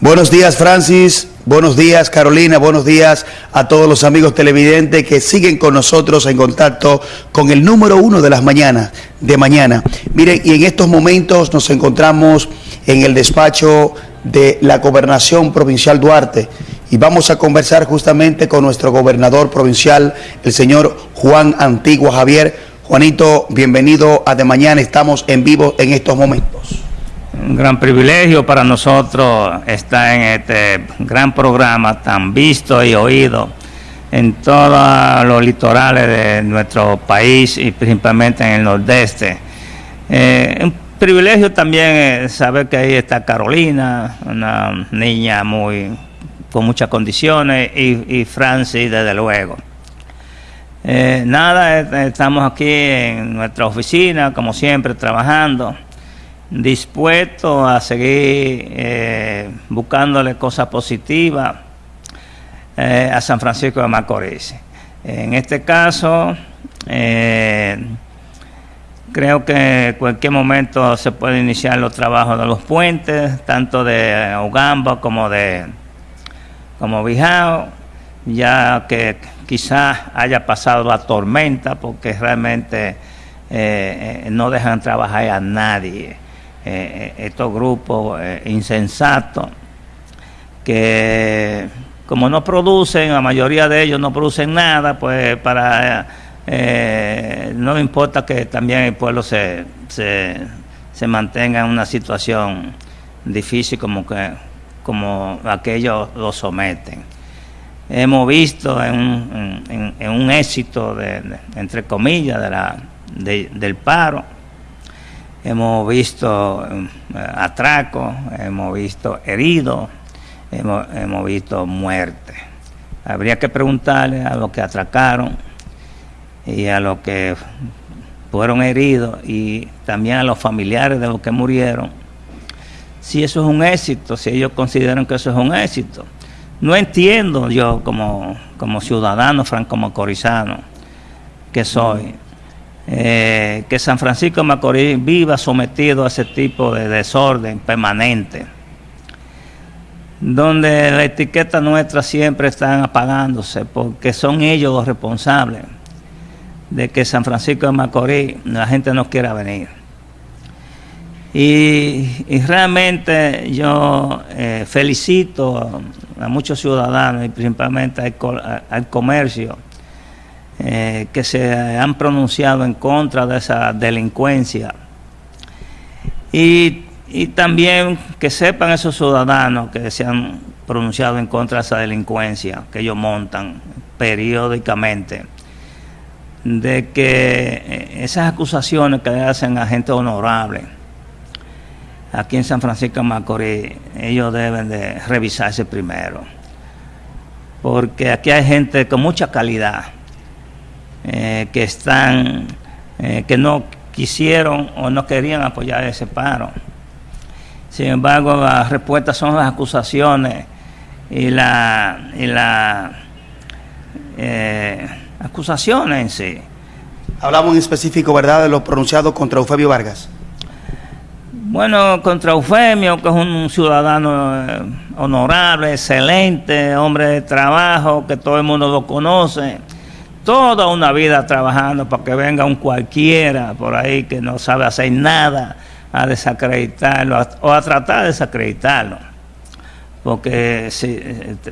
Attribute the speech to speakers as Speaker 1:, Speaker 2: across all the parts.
Speaker 1: Buenos días, Francis. Buenos días, Carolina. Buenos días a todos los amigos televidentes que siguen con nosotros en contacto con el número uno de las mañanas, de mañana. Miren, y en estos momentos nos encontramos en el despacho de la Gobernación Provincial Duarte y vamos a conversar justamente con nuestro gobernador provincial, el señor Juan Antigua Javier. Juanito, bienvenido a De Mañana. Estamos en vivo en estos momentos
Speaker 2: un gran privilegio para nosotros estar en este gran programa tan visto y oído en todos los litorales de nuestro país y principalmente en el nordeste. Eh, un privilegio también saber que ahí está Carolina, una niña muy con muchas condiciones, y, Francis, desde luego. Eh, nada, estamos aquí en nuestra oficina, como siempre, trabajando dispuesto a seguir eh, buscándole cosas positivas eh, a San Francisco de Macorís. En este caso, eh, creo que en cualquier momento se puede iniciar los trabajos de los puentes, tanto de Ugamba como de como Bijao, ya que quizás haya pasado la tormenta, porque realmente no dejan trabajar a nadie. Eh, estos grupos eh, insensatos que como no producen, la mayoría de ellos no producen nada, pues para eh, no importa que también el pueblo se, se, mantenga en una situación difícil como que como aquellos lo someten. Hemos visto en un, en, un éxito, de, entre comillas, de la, del paro, hemos visto eh, atracos, hemos visto heridos, hemos, visto muerte. Habría que preguntarle a los que atracaron y a los que fueron heridos y también a los familiares de los que murieron, si eso es un éxito, si ellos consideran que eso es un éxito. No entiendo yo como, como ciudadano franco-macorizano que soy, eh, que San Francisco de Macorís viva sometido a ese tipo de desorden permanente, donde la etiqueta nuestra siempre están apagándose, porque son ellos los responsables de que San Francisco de Macorís la gente no quiera venir. Y, realmente yo eh, felicito a, muchos ciudadanos y principalmente al comercio, eh, que se han pronunciado en contra de esa delincuencia. Y, también que sepan esos ciudadanos que se han pronunciado en contra de esa delincuencia que ellos montan periódicamente, de que eh, esas acusaciones que le hacen a gente honorable aquí en San Francisco de Macorís, ellos deben de revisarse primero, porque aquí hay gente con mucha calidad, eh, que están, eh, que no quisieron o no querían apoyar ese paro. Sin embargo, las respuestas son las acusaciones y la, y la eh, acusaciones en sí.
Speaker 1: Hablamos en específico, ¿verdad?, de lo pronunciado contra Eufemio Vargas.
Speaker 2: Bueno, contra Eufemio, que es un ciudadano honorable, excelente, hombre de trabajo, que todo el mundo lo conoce toda una vida trabajando para que venga un cualquiera por ahí que no sabe hacer nada a desacreditarlo o a tratar de desacreditarlo. Porque si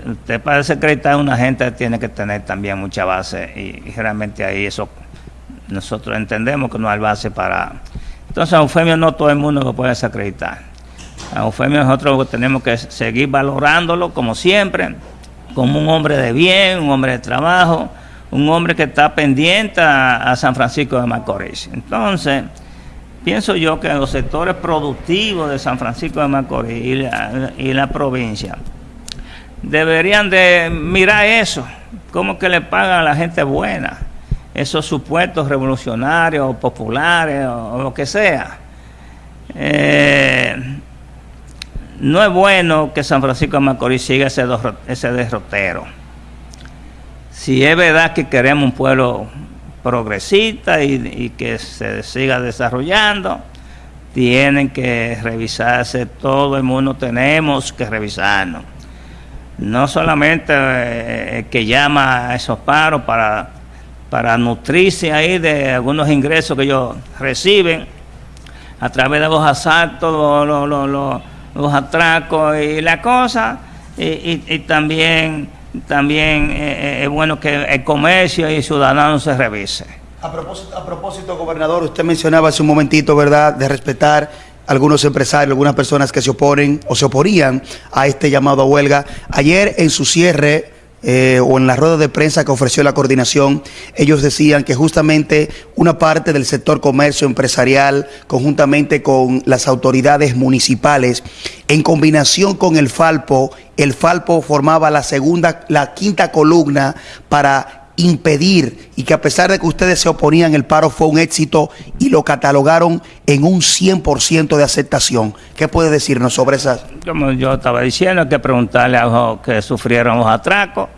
Speaker 2: usted para desacreditar una gente tiene que tener también mucha base y, realmente ahí eso nosotros entendemos que no hay base para... Entonces a Eufemio no todo el mundo lo puede desacreditar. A Eufemio nosotros tenemos que seguir valorándolo como siempre, como un hombre de bien, un hombre de trabajo, un hombre que está pendiente a, San Francisco de Macorís. Entonces, pienso yo que los sectores productivos de San Francisco de Macorís y la, y la provincia deberían de mirar eso, cómo que le pagan a la gente buena, esos supuestos revolucionarios o populares o, lo que sea. Eh, no es bueno que San Francisco de Macorís siga ese, ese derrotero si es verdad que queremos un pueblo progresista y, que se siga desarrollando, tienen que revisarse, todo el mundo tenemos que revisarnos. No solamente eh, que llama a esos paros para, para nutrirse ahí de algunos ingresos que ellos reciben a través de los asaltos, los, atracos y la cosa, y, también, también eh, eh, es bueno que el comercio y el ciudadano se revise.
Speaker 1: A propósito, a propósito, gobernador, usted mencionaba hace un momentito, ¿verdad?, de respetar algunos empresarios, algunas personas que se oponen o se oponían a este llamado a huelga. Ayer en su cierre eh, o en la rueda de prensa que ofreció la coordinación, ellos decían que justamente una parte del sector comercio empresarial, conjuntamente con las autoridades municipales, en combinación con el Falpo, el Falpo formaba la segunda, la quinta columna para impedir y que a pesar de que ustedes se oponían, el paro fue un éxito y lo catalogaron en un 100% de aceptación. ¿Qué puede decirnos sobre esas?
Speaker 2: Como yo estaba diciendo, hay que preguntarle a los que sufrieron los atracos,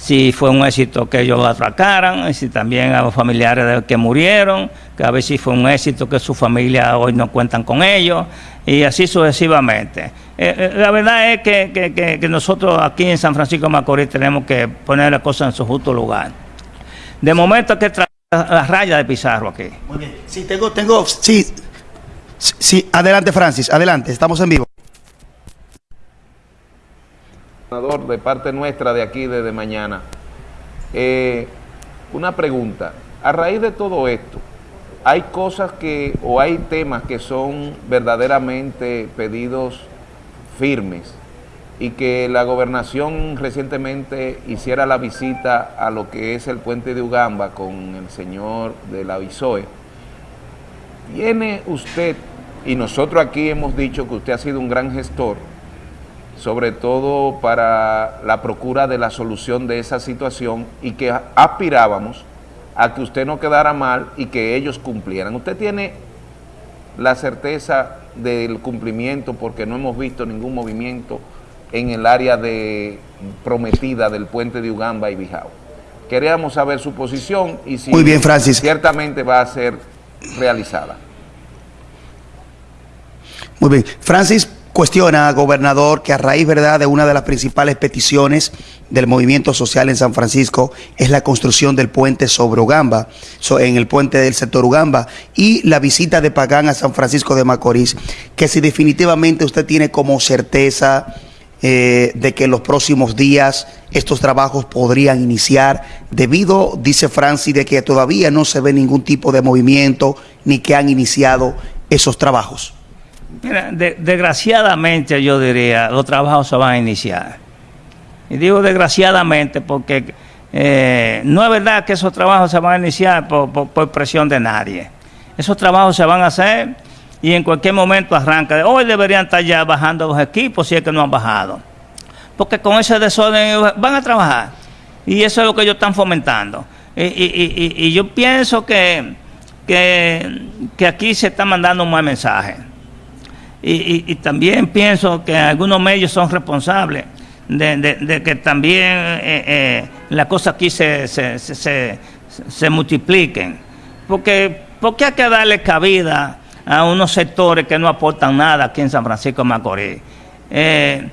Speaker 2: si fue un éxito que ellos atracaran, y si también a los familiares de que murieron, que a ver si fue un éxito que su familia hoy no cuentan con ellos, y así sucesivamente. Eh, eh, la verdad es que, nosotros aquí en San Francisco de Macorís tenemos que poner las cosas en su justo lugar. De momento hay que traer la raya de Pizarro aquí.
Speaker 1: Muy bien. Sí, tengo, tengo, sí, sí, adelante Francis, adelante, estamos en vivo.
Speaker 3: De parte nuestra de aquí desde mañana. Eh, una pregunta, a raíz de todo esto, hay cosas que, o hay temas que son verdaderamente pedidos firmes y que la gobernación recientemente hiciera la visita a lo que es el puente de Ugamba con el señor de la VISOE. Tiene usted, y nosotros aquí hemos dicho que usted ha sido un gran gestor, sobre todo para la procura de la solución de esa situación y que aspirábamos a que usted no quedara mal y que ellos cumplieran. Usted tiene la certeza del cumplimiento porque no hemos visto ningún movimiento en el área de prometida del puente de Ugamba y Bijao. Queríamos saber su posición y si
Speaker 1: Muy bien, Francis.
Speaker 3: ciertamente va a ser realizada.
Speaker 1: Muy bien. Francis, cuestiona, gobernador, que a raíz ¿verdad? de una de las principales peticiones del movimiento social en San Francisco es la construcción del puente sobre Ugamba, en el puente del sector Ugamba, y la visita de Pagán a San Francisco de Macorís, que si definitivamente usted tiene como certeza eh, de que en los próximos días estos trabajos podrían iniciar, debido, dice Francis, de que todavía no se ve ningún tipo de movimiento ni que han iniciado esos trabajos.
Speaker 2: Mira, desgraciadamente yo diría, los trabajos se van a iniciar. Y digo desgraciadamente porque eh, no es verdad que esos trabajos se van a iniciar por, presión de nadie. Esos trabajos se van a hacer y en cualquier momento arranca. Hoy deberían estar ya bajando los equipos si es que no han bajado. Porque con ese desorden van a trabajar. Y eso es lo que ellos están fomentando. Y, yo pienso que, que, que aquí se está mandando un buen mensaje y, también pienso que algunos medios son responsables de, que también eh, eh, las cosas aquí se, se, multipliquen. Porque, porque hay que darle cabida a unos sectores que no aportan nada aquí en San Francisco de Macorís. Eh,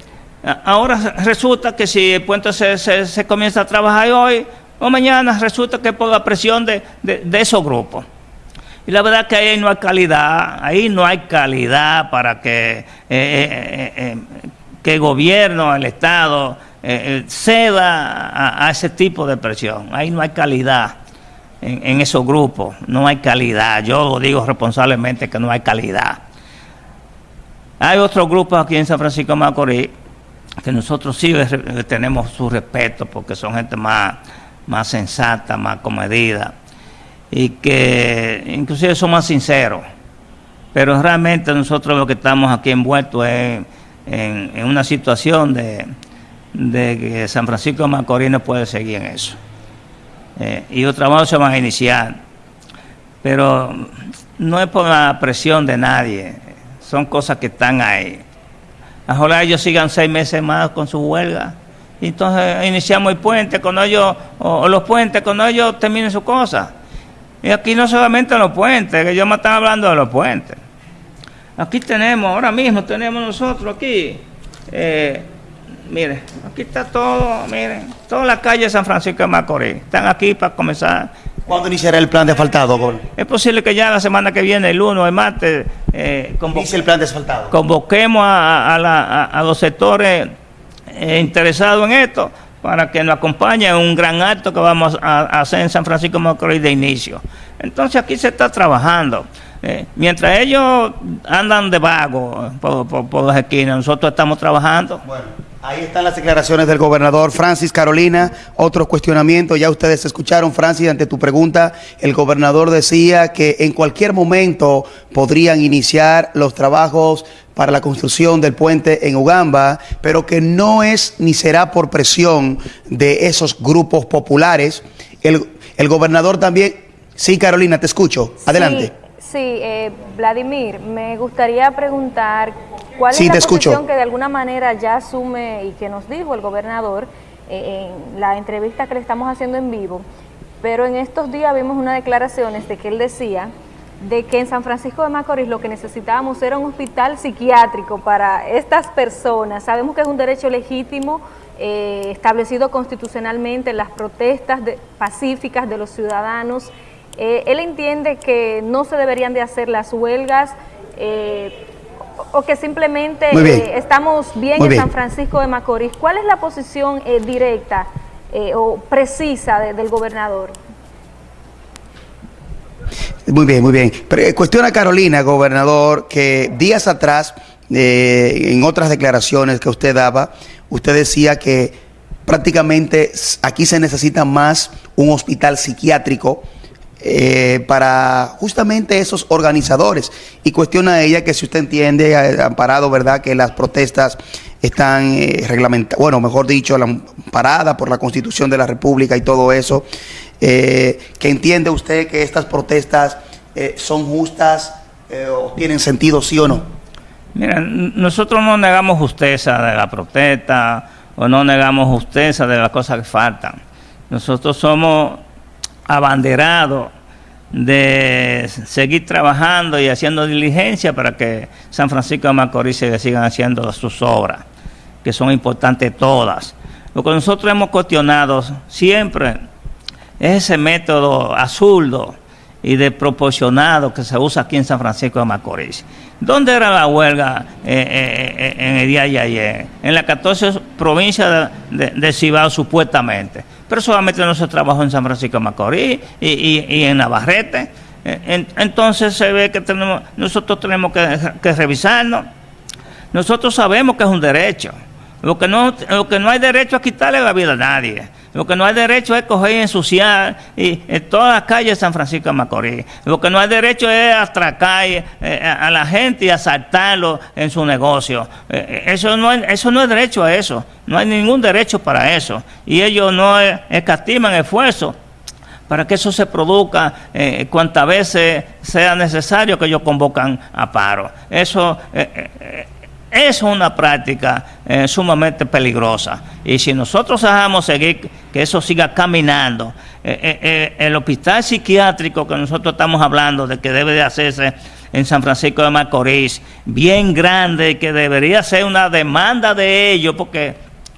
Speaker 2: ahora resulta que si el puente se, comienza a trabajar hoy o mañana, resulta que por la presión de, de esos grupos. Y la verdad que ahí no hay calidad, ahí no hay calidad para que, eh, eh, eh, que el gobierno, el Estado, ceda a, ese tipo de presión. Ahí no hay calidad en, esos grupos, no hay calidad. Yo lo digo responsablemente que no hay calidad. Hay otros grupos aquí en San Francisco de Macorís que nosotros sí tenemos su respeto porque son gente más, más sensata, más comedida y que inclusive son más sinceros. Pero realmente nosotros lo que estamos aquí envueltos es en, una situación de, que San Francisco de Macorís no puede seguir en eso. Eh, y los trabajos se van a iniciar. Pero no es por la presión de nadie, son cosas que están ahí. Ojalá ellos sigan seis meses más con su huelga. Entonces iniciamos el puente cuando ellos, o, los puentes cuando ellos terminen su cosa. Y aquí no solamente los puentes, que yo me están hablando de los puentes. Aquí tenemos, ahora mismo tenemos nosotros aquí, eh, mire, aquí está todo, miren, toda la calle de San Francisco de Macorís. Están aquí para comenzar.
Speaker 1: ¿Cuándo iniciará el plan de asfaltado, gobernador?
Speaker 2: Es posible que ya la semana que viene, el 1 de martes, eh,
Speaker 1: el plan de asfaltado.
Speaker 2: convoquemos a, a la- a- a los sectores eh, interesados en esto para que nos acompañen en un gran acto que vamos a, hacer en San Francisco de Macorís de inicio. Entonces aquí se está trabajando. Eh, mientras ellos andan de vago por, por, las esquinas, nosotros estamos trabajando.
Speaker 1: Ahí están las declaraciones del gobernador Francis Carolina. Otros cuestionamientos, ya ustedes escucharon, Francis, ante tu pregunta, el gobernador decía que en cualquier momento podrían iniciar los trabajos para la construcción del puente en Ugamba, pero que no es ni será por presión de esos grupos populares. El, gobernador también, sí, Carolina, te escucho. Adelante.
Speaker 4: Sí, sí, eh, Vladimir, me gustaría preguntar cuál
Speaker 1: Sí,
Speaker 4: es la
Speaker 1: te escucho.
Speaker 4: posición que de alguna manera ya asume y que nos dijo el gobernador eh, en la entrevista que le estamos haciendo en vivo, pero en estos días vimos unas declaraciones de que él decía de que en San Francisco de Macorís lo que necesitábamos era un hospital psiquiátrico para estas personas. Sabemos que es un derecho legítimo eh, establecido constitucionalmente en las protestas de- pacíficas de los ciudadanos. Eh, él entiende que no se deberían de hacer las huelgas eh, o que simplemente
Speaker 1: bien.
Speaker 4: eh, estamos bien
Speaker 1: Muy
Speaker 4: en. San Francisco de Macorís. ¿Cuál es la posición eh, directa eh, o precisa de- del gobernador?
Speaker 1: Muy bien, muy bien. Pero, eh, cuestiona Carolina, gobernador, que días atrás, en otras declaraciones que usted daba, usted decía que prácticamente aquí se necesita más un hospital psiquiátrico eh, para justamente esos organizadores. Y cuestiona a ella que si usted entiende, eh, amparado, ¿verdad?, que las protestas están eh, reglamentadas, bueno, mejor dicho, la, paradas por la Constitución de la República y todo eso, eh, que entiende usted que estas protestas eh, son justas o tienen sentido, sí o no.
Speaker 2: Mira, nosotros no negamos justeza de la protesta o no negamos justeza de las cosas que faltan. Nosotros somos abanderados de seguir trabajando y haciendo diligencia para que San Francisco de Macorís se sigan haciendo sus obras, que son importantes todas. Lo que nosotros hemos cuestionado siempre es ese método absurdo y desproporcionado que se usa aquí en San Francisco de Macorís. ¿Dónde era la huelga eh, eh, eh, en el día de ayer? En las 14 provincias de, de- de Cibao, supuestamente. Pero solamente no se trabajó en San Francisco de Macorís y, y- en Navarrete. Eh, en- entonces se ve que tenemos, nosotros tenemos que, que revisarnos. Nosotros sabemos que es un derecho. Lo que, no, lo que no hay derecho es quitarle la vida a nadie. Lo que no hay derecho es coger y ensuciar y, en todas las calles de San Francisco de Macorís. Lo que no hay derecho es atracar eh, a, a la gente y asaltarlo en su negocio. Eh, eh, eso, no es, eso no es derecho a eso. No hay ningún derecho para eso. Y ellos no eh, escatiman esfuerzo para que eso se produzca eh, cuantas veces sea necesario que ellos convocan a paro. Eso eh, eh, eh, es una práctica eh, sumamente peligrosa. Y si nosotros dejamos seguir que eso siga caminando, eh, eh, el hospital psiquiátrico que nosotros estamos hablando de que debe de hacerse en San Francisco de Macorís, bien grande, que debería ser una demanda de ellos, porque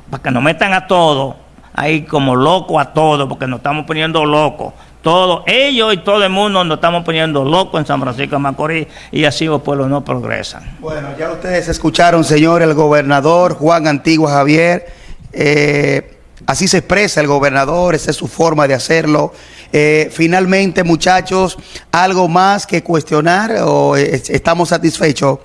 Speaker 2: para que nos metan a todos, ahí como locos a todos, porque nos estamos poniendo locos. Todos, ellos y todo el mundo nos estamos poniendo locos en San Francisco de Macorís y así los pueblos no progresan.
Speaker 1: Bueno, ya ustedes escucharon, señor, el gobernador Juan Antigua Javier. eh, así se expresa el gobernador, esa es su forma de hacerlo. Eh, finalmente, muchachos, ¿algo más que cuestionar o eh, estamos satisfechos?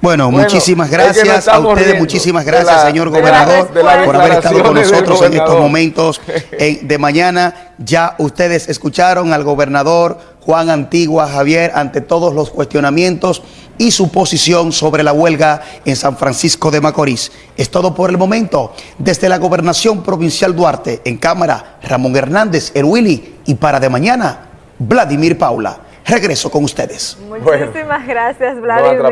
Speaker 1: Bueno,
Speaker 3: Bueno,
Speaker 1: muchísimas
Speaker 3: es que nos
Speaker 1: gracias a ustedes,
Speaker 3: riendo
Speaker 1: muchísimas gracias,
Speaker 3: la-
Speaker 1: señor
Speaker 4: de la
Speaker 1: gobernador,
Speaker 4: de
Speaker 1: por haber estado con nosotros en estos momentos en- de mañana. Ya ustedes escucharon al gobernador Juan Antigua Javier ante todos los cuestionamientos y su posición sobre la huelga en San Francisco de Macorís. Es todo por el momento. Desde la Gobernación Provincial Duarte, en cámara, Ramón Hernández, el Willy, y para de mañana, Vladimir Paula. Regreso con ustedes.
Speaker 4: Muchísimas gracias, Vladimir.